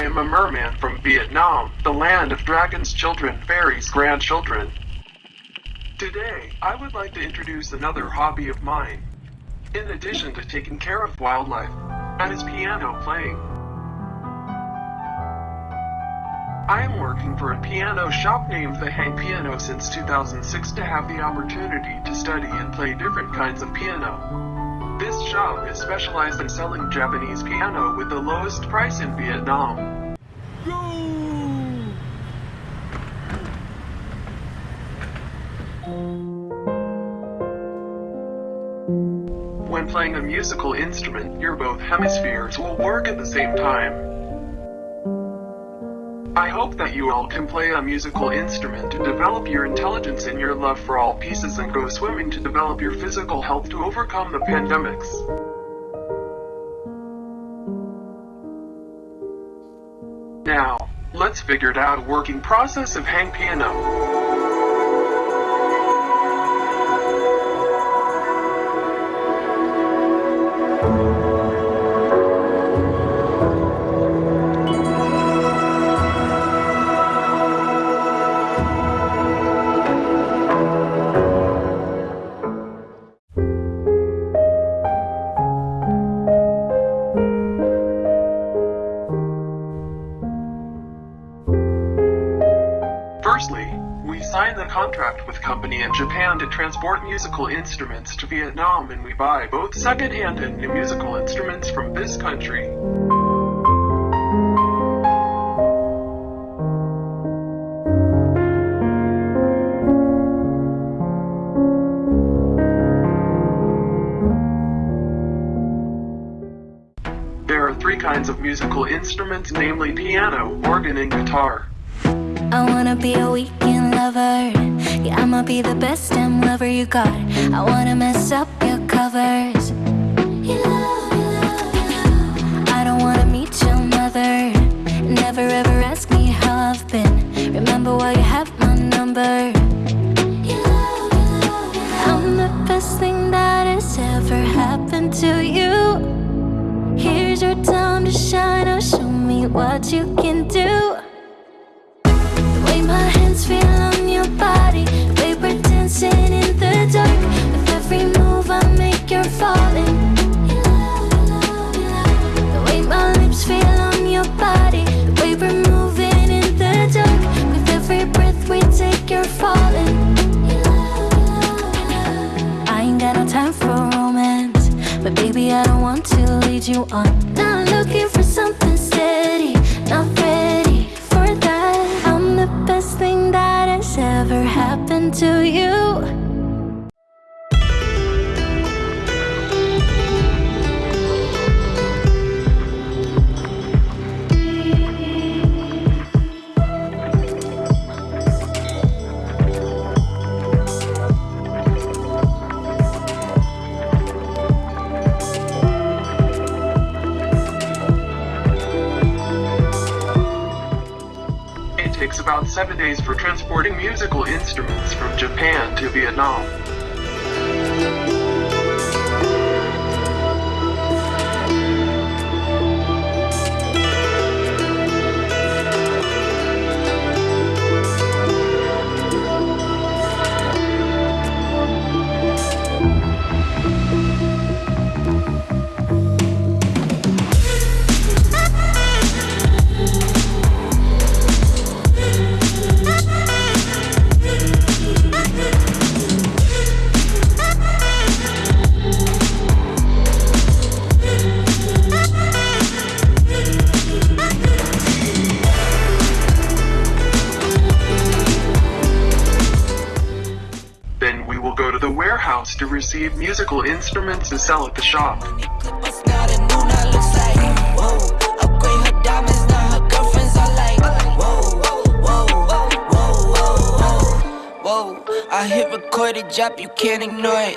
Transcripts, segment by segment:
I am a merman from Vietnam, the land of dragons, children, fairies, grandchildren. Today, I would like to introduce another hobby of mine. In addition to taking care of wildlife, that is piano playing. I am working for a piano shop named The Hang Piano since 2006 to have the opportunity to study and play different kinds of piano. This shop is specialized in selling Japanese piano with the lowest price in Vietnam. When playing a musical instrument, your both hemispheres will work at the same time. I hope that you all can play a musical instrument to develop your intelligence and your love for all pieces and go swimming to develop your physical health to overcome the pandemics. Now, let's figure out a working process of hang piano. Firstly, we signed the contract with company in Japan to transport musical instruments to Vietnam and we buy both second-hand and new musical instruments from this country. There are three kinds of musical instruments, namely piano, organ, and guitar. I wanna be a weekend lover. Yeah, I'ma be the best damn lover you got. I wanna mess up your covers. You love, you. I don't wanna meet your mother. Never ever ask me how I've been. Remember why you have my number. I'm the best thing that has ever happened to you. Here's your time to shine. Now show me what you can do. You on. Not looking for something steady, not ready for that. I'm the best thing that has ever happened to you. About seven days for transporting musical instruments from Japan to Vietnam. Warehouse to receive musical instruments to sell at the shop. I hit record a drop, you can't ignore it.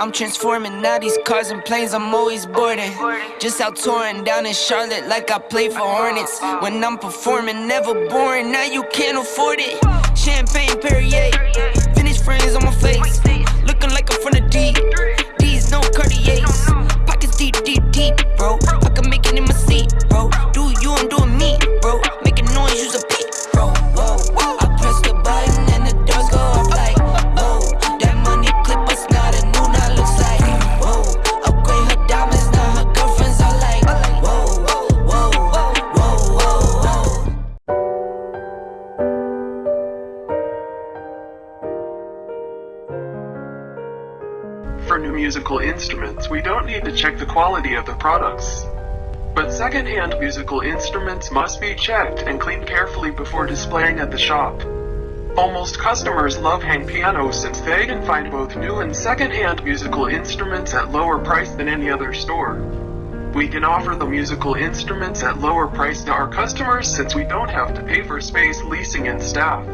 I'm transforming now these cars and planes, I'm always boarding. Just out touring down in Charlotte like I play for Hornets. When I'm performing, never boring, now you can't afford it. Champagne Perrier, vintage friends on my face Looking like I'm from the deep, these no Cartiers musical instruments, we don't need to check the quality of the products. But second-hand musical instruments must be checked and cleaned carefully before displaying at the shop. Almost customers love Hang pianos since they can find both new and second-hand musical instruments at lower price than any other store. We can offer the musical instruments at lower price to our customers since we don't have to pay for space, leasing, and staff.